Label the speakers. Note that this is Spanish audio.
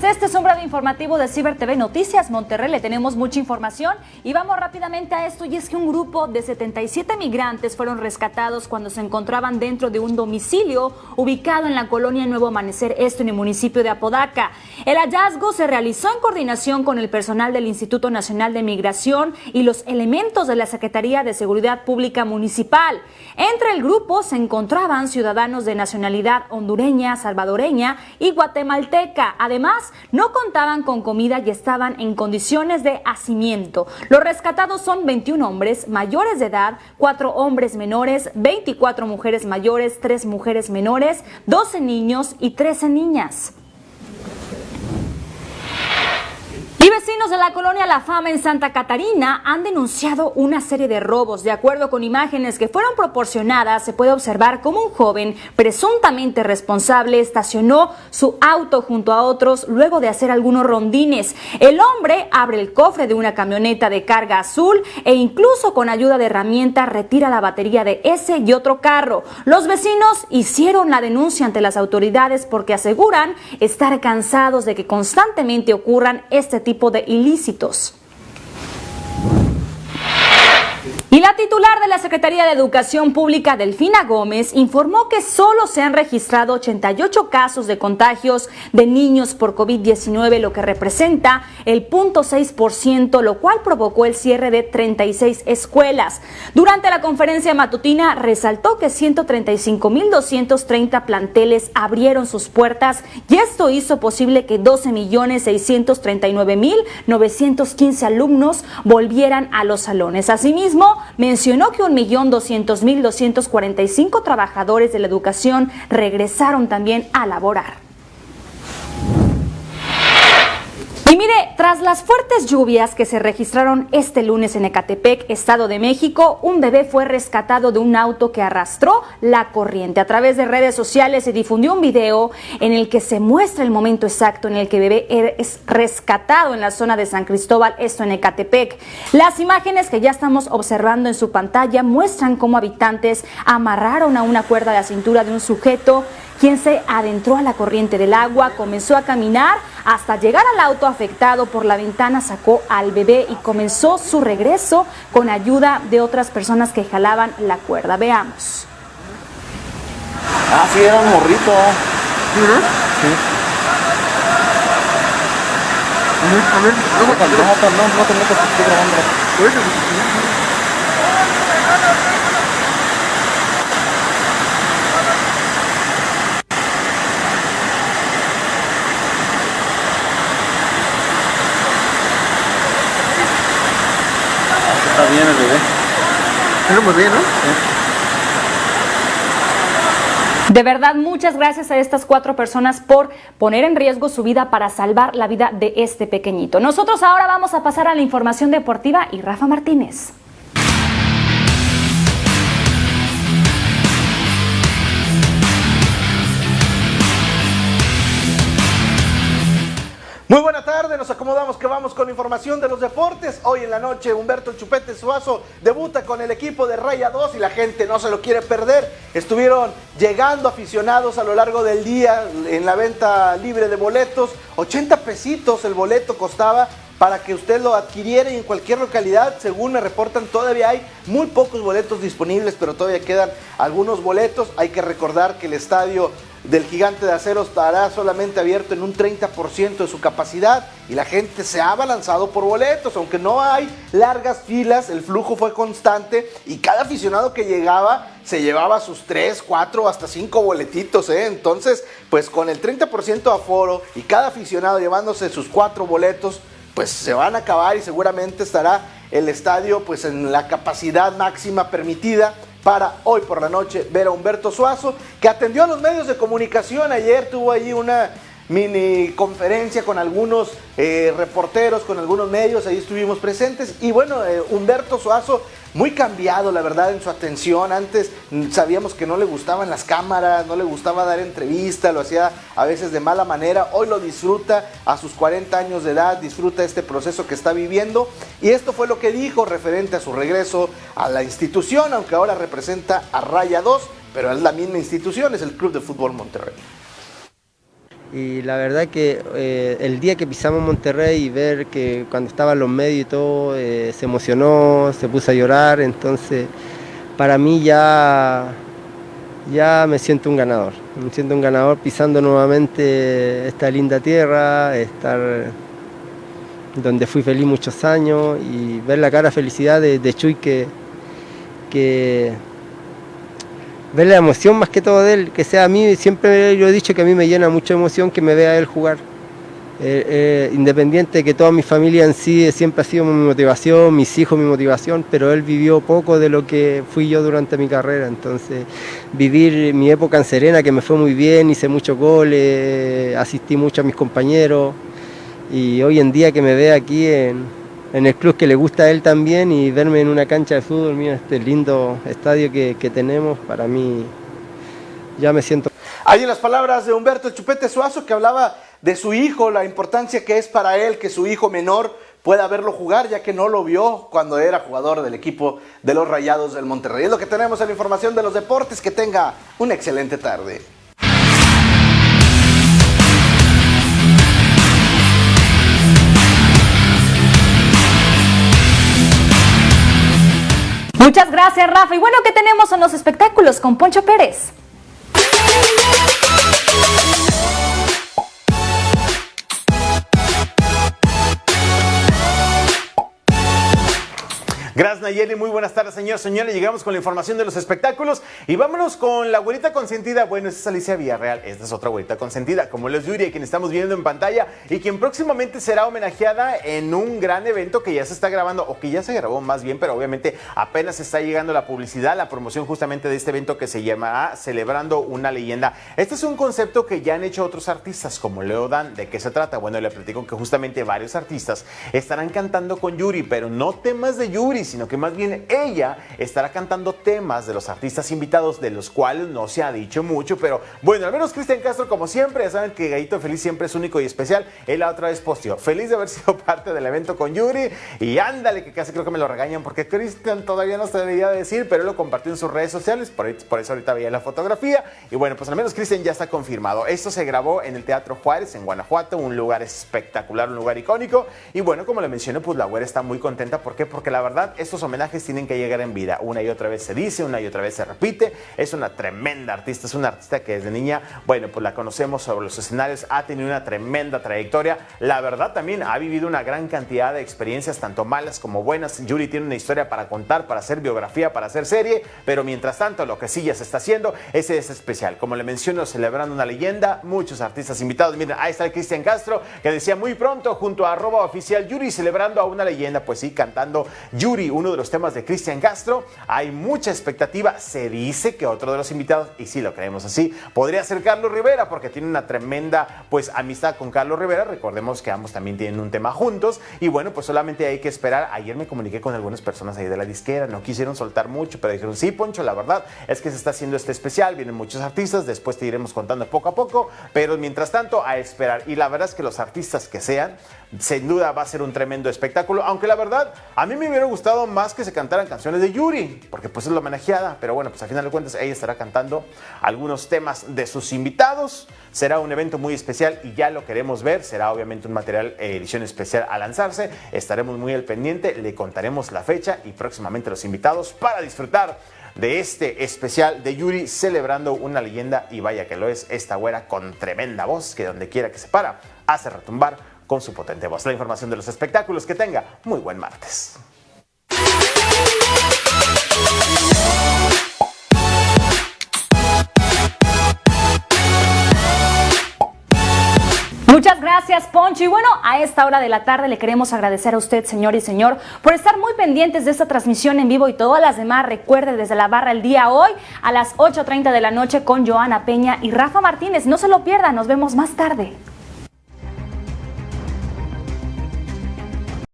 Speaker 1: tardes. Este es informativo de Ciber TV Noticias Monterrey. Le tenemos mucha información y vamos rápidamente a esto. Y es que un grupo de 77 migrantes fueron rescatados cuando se encontraban dentro de un domicilio ubicado en la colonia Nuevo Amanecer, esto en el municipio de Apodaca. El hallazgo se realizó en coordinación con el personal del Instituto Nacional de Migración y los elementos de la Secretaría de Seguridad Pública Municipal. Entre el grupo se encontraban ciudadanos de nacionalidad hondureña, salvadoreña y guatemalteca Además, no contaban con comida y estaban en condiciones de hacimiento. Los rescatados son 21 hombres mayores de edad, 4 hombres menores, 24 mujeres mayores, 3 mujeres menores, 12 niños y 13 niñas. Y vecinos de la colonia La Fama en Santa Catarina han denunciado una serie de robos. De acuerdo con imágenes que fueron proporcionadas, se puede observar cómo un joven presuntamente responsable estacionó su auto junto a otros luego de hacer algunos rondines. El hombre abre el cofre de una camioneta de carga azul e incluso con ayuda de herramientas retira la batería de ese y otro carro. Los vecinos hicieron la denuncia ante las autoridades porque aseguran estar cansados de que constantemente ocurran este tipo de ilícitos. Y la titular de la Secretaría de Educación Pública, Delfina Gómez, informó que solo se han registrado 88 casos de contagios de niños por COVID-19, lo que representa el 0.6%, lo cual provocó el cierre de 36 escuelas. Durante la conferencia matutina resaltó que 135.230 planteles abrieron sus puertas y esto hizo posible que 12.639.915 alumnos volvieran a los salones. Asimismo, mencionó que 1.200.245 trabajadores de la educación regresaron también a laborar. Y mire, tras las fuertes lluvias que se registraron este lunes en Ecatepec, Estado de México, un bebé fue rescatado de un auto que arrastró la corriente. A través de redes sociales se difundió un video en el que se muestra el momento exacto en el que bebé es rescatado en la zona de San Cristóbal, esto en Ecatepec. Las imágenes que ya estamos observando en su pantalla muestran cómo habitantes amarraron a una cuerda a la cintura de un sujeto quien se adentró a la corriente del agua, comenzó a caminar hasta llegar al auto afectado por la ventana, sacó al bebé y comenzó su regreso con ayuda de otras personas que jalaban la cuerda. Veamos.
Speaker 2: Ah, sí, era un morrito. Sí. A ver, no, no, no, no te metas, estoy grabando. Está bien el bebé. Está muy bien, ¿no?
Speaker 1: De verdad, muchas gracias a estas cuatro personas por poner en riesgo su vida para salvar la vida de este pequeñito. Nosotros ahora vamos a pasar a la información deportiva y Rafa Martínez.
Speaker 3: Muy buena tarde, nos acomodamos que vamos con información de los deportes. Hoy en la noche Humberto Chupete Suazo debuta con el equipo de Raya 2 y la gente no se lo quiere perder. Estuvieron llegando aficionados a lo largo del día en la venta libre de boletos. 80 pesitos el boleto costaba para que usted lo adquiriera y en cualquier localidad, según me reportan, todavía hay muy pocos boletos disponibles, pero todavía quedan algunos boletos. Hay que recordar que el estadio del gigante de acero estará solamente abierto en un 30% de su capacidad y la gente se ha balanzado por boletos, aunque no hay largas filas, el flujo fue constante y cada aficionado que llegaba se llevaba sus 3, 4, hasta 5 boletitos, ¿eh? entonces pues con el 30% de aforo y cada aficionado llevándose sus 4 boletos, pues se van a acabar y seguramente estará el estadio pues en la capacidad máxima permitida para hoy por la noche ver a Humberto Suazo, que atendió a los medios de comunicación. Ayer tuvo allí una mini conferencia con algunos eh, reporteros, con algunos medios, ahí estuvimos presentes. Y bueno, eh, Humberto Suazo muy cambiado, la verdad, en su atención. Antes sabíamos que no le gustaban las cámaras, no le gustaba dar entrevista, lo hacía a veces de mala manera. Hoy lo disfruta a sus 40 años de edad, disfruta este proceso que está viviendo. Y esto fue lo que dijo referente a su regreso a la institución, aunque ahora representa a Raya 2, pero es la misma institución, es el Club de Fútbol Monterrey.
Speaker 4: Y la verdad que eh, el día que pisamos Monterrey y ver que cuando estaban los medios y todo, eh, se emocionó, se puso a llorar, entonces para mí ya, ya me siento un ganador. Me siento un ganador pisando nuevamente esta linda tierra, estar donde fui feliz muchos años y ver la cara de felicidad de, Chuy que, que ver la emoción más que todo de él, que sea a mí, siempre yo he dicho que a mí me llena mucha emoción que me vea él jugar. Eh, eh, independiente de que toda mi familia en sí siempre ha sido mi motivación, mis hijos mi motivación, pero él vivió poco de lo que fui yo durante mi carrera, entonces vivir mi época en Serena, que me fue muy bien, hice muchos goles, asistí mucho a mis compañeros, y hoy en día que me ve aquí en, en el club que le gusta a él también y verme en una cancha de fútbol, mira este lindo estadio que, tenemos, para mí ya me siento...
Speaker 3: Hay en las palabras de Humberto Chupete Suazo que hablaba de su hijo, la importancia que es para él que su hijo menor pueda verlo jugar, ya que no lo vio cuando era jugador del equipo de los Rayados del Monterrey. Es lo que tenemos en la información de los deportes. Que tenga una excelente tarde.
Speaker 1: Muchas gracias, Rafa. Y bueno, ¿qué tenemos en los espectáculos con Poncho Pérez?
Speaker 5: Nayeli, muy buenas tardes señores, señores. Llegamos con la información de los espectáculos y vámonos con la güerita consentida. Bueno, esta es Alicia Villarreal, esta es otra güerita consentida, como les Yuri, quien estamos viendo en pantalla y quien próximamente será homenajeada en un gran evento que ya se está grabando o que ya se grabó más bien, pero obviamente apenas está llegando la publicidad, la promoción justamente de este evento que se llamará Celebrando una leyenda. Este es un concepto que ya han hecho otros artistas como Leo Dan. ¿De qué se trata? Bueno, le platico que justamente varios artistas estarán cantando con Yuri, pero no temas de Yuri sino que más bien ella estará cantando temas de los artistas invitados, de los cuales no se ha dicho mucho, pero bueno, al menos Cristian Castro, como siempre, ya saben que Gallito Feliz siempre es único y especial. Él la otra vez posteó, feliz de haber sido parte del evento con Yuri, y ándale, que casi creo que me lo regañan, porque Cristian todavía no se debería decir, pero él lo compartió en sus redes sociales, por, por eso ahorita veía la fotografía, y bueno, pues al menos Cristian ya está confirmado. Esto se grabó en el Teatro Juárez, en Guanajuato, un lugar espectacular, un lugar icónico, y bueno, como le mencioné, pues la güera está muy contenta, ¿por qué? Porque la verdad estos homenajes tienen que llegar en vida. Una y otra vez se dice, una y otra vez se repite. Es una tremenda artista, es una artista que desde niña, bueno, pues la conocemos sobre los escenarios, ha tenido una tremenda trayectoria. La verdad también ha vivido una gran cantidad de experiencias, tanto malas como buenas. Yuri tiene una historia para contar, para hacer biografía, para hacer serie, pero mientras tanto lo que sí ya se está haciendo, ese es especial. Como le menciono, celebrando una leyenda, muchos artistas invitados. Miren, ahí está el Cristian Castro, que decía muy pronto junto a arroba oficial Yuri, celebrando a una leyenda, pues sí, cantando Yuri, uno de los temas de Cristian Castro. Hay mucha expectativa. Se dice que otro de los invitados, y sí lo creemos así, podría ser Carlos Rivera, porque tiene una tremenda pues amistad con Carlos Rivera. Recordemos que ambos también tienen un tema juntos. Y bueno, pues solamente hay que esperar. Ayer me comuniqué con algunas personas ahí de la disquera, no quisieron soltar mucho, pero dijeron, sí, Poncho, la verdad es que se está haciendo este especial, vienen muchos artistas, después te iremos contando poco a poco, pero mientras tanto a esperar. Y la verdad es que los artistas que sean, sin duda va a ser un tremendo espectáculo, aunque la verdad a mí me hubiera gustado más que se cantaran canciones de Yuri, porque pues es la homenajeada, pero bueno, pues al final de cuentas ella estará cantando algunos temas de sus invitados, será un evento muy especial y ya lo queremos ver, será obviamente un material eh, edición especial a lanzarse, estaremos muy al pendiente, le contaremos la fecha y próximamente los invitados para disfrutar de este especial de Yuri celebrando una leyenda y vaya que lo es esta güera con tremenda voz que donde quiera que se para hace retumbar con su potente voz. La información de los espectáculos que tenga. Muy buen martes.
Speaker 1: Muchas gracias, Poncho. Y bueno, a esta hora de la tarde le queremos agradecer a usted, señor y señor, por estar muy pendientes de esta transmisión en vivo y todas las demás. Recuerde desde la barra el día hoy a las 8.30 de la noche con Joana Peña y Rafa Martínez. No se lo pierda, nos vemos más tarde.